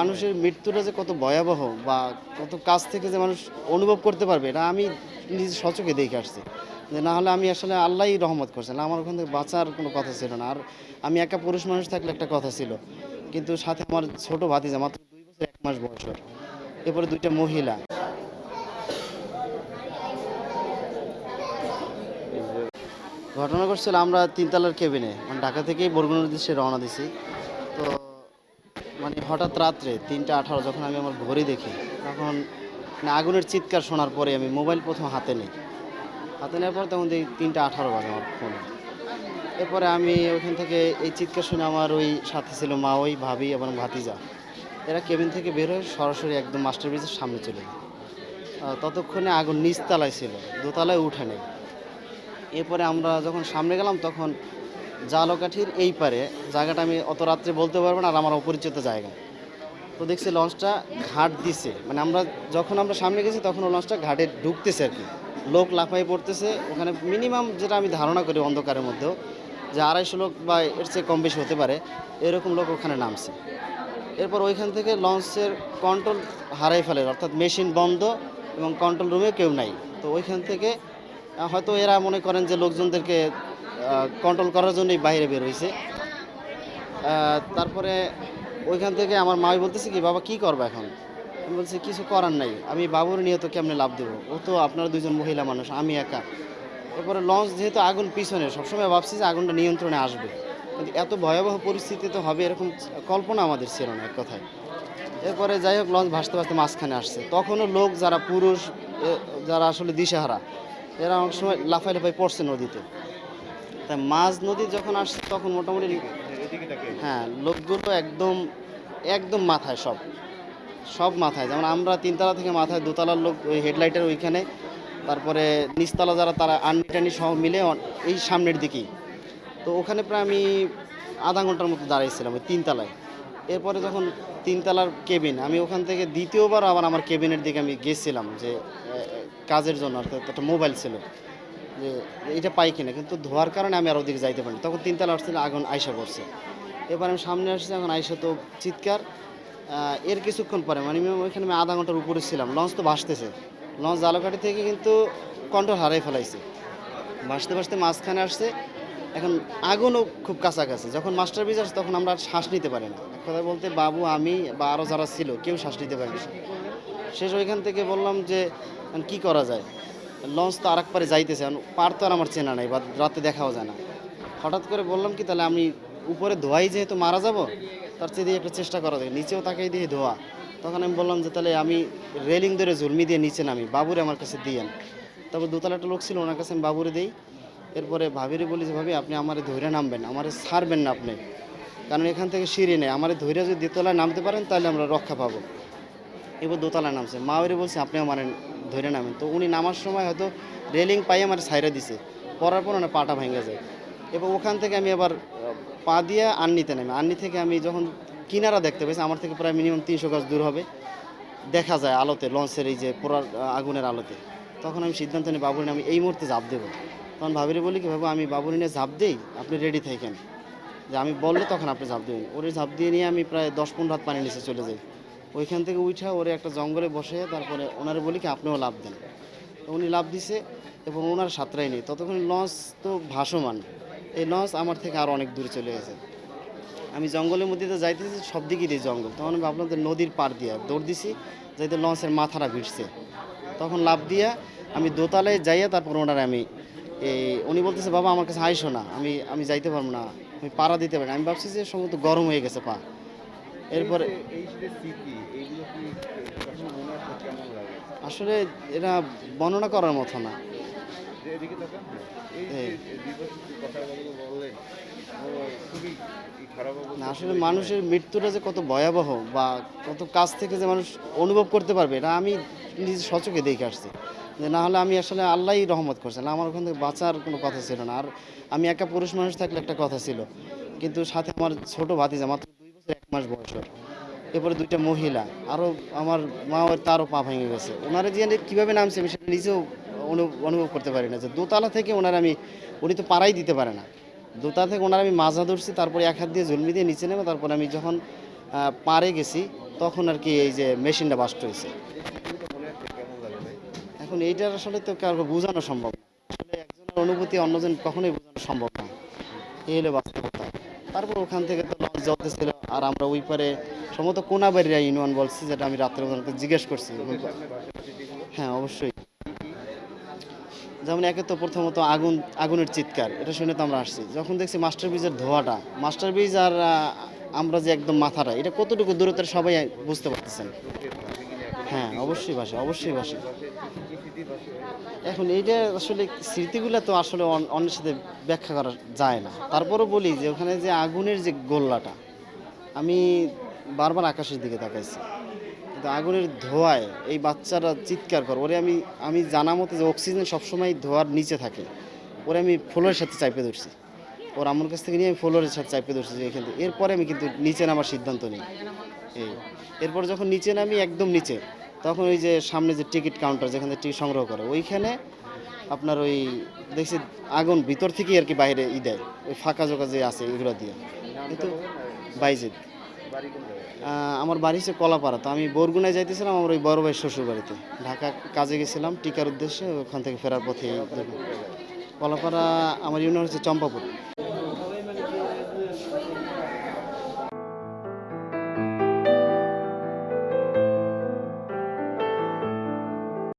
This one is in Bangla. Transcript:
মানুষের মৃত্যুটা যে কত ভয়াবহ বা কত কাছ থেকে যে মানুষ অনুভব করতে পারবে, এটা আমি নিজে সচকে দেখে আসছি। যে না হলে আমি আসলে আল্লাহই রহমত করছেন আমার ওখান থেকে বাঁচার কোনো কথা ছিল না। আর আমি একা পুরুষ মানুষ থাকলে একটা কথা ছিল, কিন্তু সাথে আমার ছোট ভাতিজা, মাত্র দুই বছর, এক মাস বয়স এরপরে দুইটা মহিলা। ঘটনা করছিল আমরা তিনতলার কেবিনে মানে ঢাকা থেকেই বরগুনার উদ্দেশ্যে রওনা দিছি। তো মানে হঠাৎ রাত্রে তিনটা আঠারো যখন আমি আমার ঘড়ি দেখি, তখন মানে আগুনের চিৎকার শোনার পরে আমি মোবাইল প্রথম হাতে নিই। হাতে নেওয়ার পর তখন দেখি তিনটা আঠারো বাজে আমার ফোনে। এরপরে আমি ওখান থেকে এই চিৎকার শুনে আমার ওই সাথে ছিল মা, ওই ভাবি এবং ভাতিজা, এরা কেবিন থেকে বের হয়ে সরাসরি একদম মাস্টার ব্রিজের সামনে চলে যায় ততক্ষণে আগুন নিচতলায় ছিল, দোতলায় উঠে নেই এরপরে আমরা যখন সামনে গেলাম, তখন জালকাঠির এই পারে। জায়গাটা আমি অত রাত্রে বলতে পারব না, আর আমার অপরিচিত জায়গা। তো দেখছি লঞ্চটা ঘাট দিছে। মানে আমরা যখন আমরা সামনে গেছি, তখন লঞ্চটা ঘাটে ঢুকতেছে আর কি। লোক লাফাই পড়তেছে। ওখানে মিনিমাম যেটা আমি ধারণা করি অন্ধকারের মধ্যেও, যে আড়াইশো লোক বা এর চেয়ে কম বেশি হতে পারে, এরকম লোক ওখানে নামছে। এরপর ওইখান থেকে লঞ্চের কন্ট্রোল হারাই ফেলে, অর্থাৎ মেশিন বন্ধ এবং কন্ট্রোল রুমে কেউ নাই। তো ওইখান থেকে হয়তো এরা মনে করেন যে লোকজনদেরকে কন্ট্রোল করার জন্যই বাইরে বের হয়েছে। তারপরে ওইখান থেকে আমার মাই বলতেছে কি, বাবা, কি করব এখন? আমি বলছি, কিছু করার নাই। আমি বাবুর নিয়ে তো কেমনে লাভ দেবো। ও তো আপনারা দুজন মহিলা মানুষ, আমি একা। এরপরে লঞ্চ যেহেতু আগুন পিছনে, সবসময় ভাবছি যে আগুনটা নিয়ন্ত্রণে আসবে। কিন্তু এত ভয়াবহ পরিস্থিতি তো হবে এরকম কল্পনা আমাদের ছিল না এক কথায়। এরপরে যাই হোক, লঞ্চ ভাসতে ভাসতে মাঝখানে আসছে। তখনও লোক যারা পুরুষ যারা আসলে দিশেহারা, এরা অনেক সময় লাফাই লাফাই পড়ছে নদীতে। তাই মাঝ নদী যখন আসছে তখন মোটামুটি হ্যাঁ লোকগুলো একদম একদম মাথায় সব। সব মাথায়। যেমন আমরা তিনতলা থেকে মাথায় দোতলার লোক ওই হেডলাইটের ওইখানে তারপরে নিচতলা যারা তারা আন্নি টানি সহ মিলে এই সামনের দিকেই। তো ওখানে প্রায় আমি আধা ঘণ্টার মতো দাঁড়িয়েছিলাম ওই তিনতলায়। এরপরে যখন তিনতলার কেবিন আমি ওখান থেকে দ্বিতীয়বার আবার আমার কেবিনের দিকে আমি গেছিলাম যে কাজের জন্য অর্থাৎ একটা মোবাইল ছিল। যে এটা পাই কিনা, কিন্তু ধোয়ার কারণে আমি আর ওদিকে যাইতে পারিনি। তখন তিনতলা আসছিল, আগুন আয়সা করছে এবার আমি সামনে আসছি, এখন আয়সা তো চিৎকার। এর কিছুক্ষণ পরে মানে ওইখানে আমি আধা ঘণ্টার উপরে ছিলাম। লঞ্চ তো ভাসতেছে। লঞ্চ জালকাঠি থেকে কিন্তু কন্ট্রোল হারাই ফেলাইছে। ভাসতে ভাসতে মাঝখানে আসছে। এখন আগুনও খুব কাছাকাছি। যখন মাস্টার ব্রিজ আসছে তখন আমরা শ্বাস নিতে পারি না। এক কথা বলতে, বাবু, আমি বা আরও যারা ছিল, কেউ শ্বাস নিতে পারি শেষ ওইখান থেকে বললাম যে, কি করা যায়? লঞ্চ তো আরেক পারে যাইতেছে পার তো আর আমার চেনা নাই, বা রাতে দেখাও যায় না। হঠাৎ করে বললাম কি, তাহলে আমি উপরে ধোয়াই যেহেতু মারা যাব, তার চেয়ে দিয়ে একটা চেষ্টা করা যায়। নিচেও তাকাই দিয়ে ধোয়া। তখন আমি বললাম যে, তাহলে আমি রেলিং ধরে ঝুলমি দিয়ে নিচে নামি, বাবুরে আমার কাছে দিয়েন। তারপর দোতলা একটা লোক ছিল, ওনার কাছে আমি বাবুরে দিই। এরপরে ভাবিরে বলি যে, ভাবি, আপনি আমারে ধৈর্য নামবেন, আমারে ছাড়বেন না আপনি। কারণ এখান থেকে সিঁড়ি নেই, আমার ধৈর্য যদি দোতলায় নামতে পারেন, তাহলে আমরা রক্ষা পাবো। এবার দোতলায় নামছে। মা বলছে, আপনি আমার ধরে নামেন। তো উনি নামার সময় হয়তো রেলিং পাই আমার সাইডে দিছে। পরার পর ওনার পাটা ভেঙে যায়। এবার ওখান থেকে আমি আবার পা দিয়ে আন্নিতে নামি। আন্নি থেকে আমি যখন কিনারা দেখতে পেয়েছি আমার থেকে প্রায় মিনিমাম তিনশো গাছ দূর হবে। দেখা যায় আলোতে, লঞ্চের এই যে পোড়ার আগুনের আলোতে। তখন আমি সিদ্ধান্ত নিই, বাবুরি আমি এই মুহূর্তে ঝাঁপ দেবো। তখন ভাবিরে বলি কি ভাবো আমি বাবুরি নিয়ে ঝাঁপ দিই? আপনি রেডি থাকেন? যে আমি বললে তখন আপনি ঝাঁপ দেবেন। ওরে ঝাঁপ দিয়ে নিয়ে আমি প্রায় দশ পনেরো হাত পানি নিচে চলে যাই। ওইখান থেকে উঠা ওরে একটা জঙ্গলে বসে তারপরে ওনারে বলি কি, আপনিও লাভ দেন। তো উনি লাভ দিছে এবং ওনার সাঁতরাই নেই। ততক্ষণ লঞ্চ তো ভাসমান। এই লঞ্চ আমার থেকে আরও অনেক দূরে চলে গেছে। আমি জঙ্গলের মধ্যে তো যাইতেছি, সব দিকেই জঙ্গল। তখন আমি ভাবলাম নদীর পার দিয়ে দৌড় দিছি, যাইতে লঞ্চের মাথাটা ভিড়ছে। তখন লাভ দিয়া আমি দোতলায় যাইয়া তারপর ওনার আমি এই, উনি বলতেছে, বাবা, আমার কাছে আইসো না। আমি আমি যাইতে পারব না। আমি পাড়া দিতে পারি আমি ভাবছি যে সম্ভবত গরম হয়ে গেছে পা। এরপরে আসলে এটা বর্ণনা করার মতো না। যে এদিকে তাকান এই যে এই। দুই বছর যে কথাগুলো বললেন ও খুবই ই খারাপ অবস্থা না আসলে মানুষের মৃত্যুটা যে কত ভয়াবহ বা কত কাছ থেকে যে মানুষ অনুভব করতে পারবে এটা আমি নিজে সচকে দেখে আসছি। যে না হলে আমি আসলে আল্লাহই রহমত করছেন আমার ওখান থেকে বাঁচার কোনো কথা ছিল না। আর আমি একা পুরুষ মানুষ থাকলে একটা কথা ছিল। কিন্তু সাথে আমার ছোট ভাতিজা মাত্র মাস বয়স ওর। এরপরে দুইটা মহিলা। আরও আমার মা তারও পা ভেঙে গেছে। ওনারা যে কীভাবে নামছে আমি সেটা নিজেও অনুভব করতে পারি না। যে দোতলা থেকে ওনার আমি, উনি তো পাড়াই দিতে পারে না। দোতলা থেকে ওনার আমি মাজা ধরছি, তারপরে এক হাত দিয়ে ঝুলমি দিয়ে নিচে নেব তারপরে আমি যখন পারে গেছি, তখন আর কি এই যে মেশিনটা বাস্ট হয়েছে। এখন এইটার আসলে তো কারও বোঝানো সম্ভব না। আসলে একজনের অনুভূতি অন্যজন কখনোই বোঝানো সম্ভব না। এই হলো বাস্তবতা। তারপর ওখান থেকে তো লঞ্চ জ্বলতেছিল আর আমরা ওই পারে সম্ভবত কোনাবাড়িয়া ইউনিয়ন বলছি, যেটা আমি রাত্রে ওনাকে জিজ্ঞেস করছি। হ্যাঁ অবশ্যই। যেমন একে তো প্রথমত আগুন, আগুনের চিৎকার, এটা শুনে তো আমরা আসছি। যখন দেখছি মাস্টার ব্রিজের ধোঁয়াটা মাস্টার ব্রিজ আর আমরা যে একদম মাথাটা এটা কতটুকু দূরত্বের সবাই বুঝতে পারতেছেন? হ্যাঁ অবশ্যই ভাসে অবশ্যই ভাসে এখন এইটা আসলে স্মৃতিগুলো তো আসলে অন্যের সাথে ব্যাখ্যা করা যায় না। তারপরও বলি যে ওখানে যে আগুনের যে গোল্লাটা আমি বারবার আকাশের দিকে তাকাইছি। কিন্তু আগুনের ধোঁয়ায় এই বাচ্চারা চিৎকার করে, ওরে আমি আমি জানা মতো যে অক্সিজেন সবসময় ধোয়ার নিচে থাকে, ওরে আমি ফ্লোরের সাথে চাইপে ধরছি। ওর আমার কাছ থেকে নিয়ে আমি ফ্লোরের সাথে চাইপে ধরছি যে এখান থেকে। এরপরে আমি কিন্তু নিচে নামার সিদ্ধান্ত নিই। এই, এরপর যখন নিচে নামি একদম নিচে, তখন ওই যে সামনে যে টিকিট কাউন্টার যেখানে টিকিট সংগ্রহ করে, ওইখানে আপনার ওই দেখছি আগুন ভিতর থেকেই আর কি বাইরে ই দেয়, ওই ফাঁকা জোকা যে আছে, এগুলো দিয়ে। কিন্তু বাইজিদ। আমার বাড়ি হচ্ছে কলাপাড়া, তো আমি বরগুনায় যাইতেছিলাম আমার ওই বড় ভাই শ্বশুর বাড়িতে ঢাকা কাজে গেছিলাম, টিকার উদ্দেশ্যে ওখান থেকে ফেরার পথে কলাপাড়া, আমার ইউনিয়ন হচ্ছে চম্পাপুর।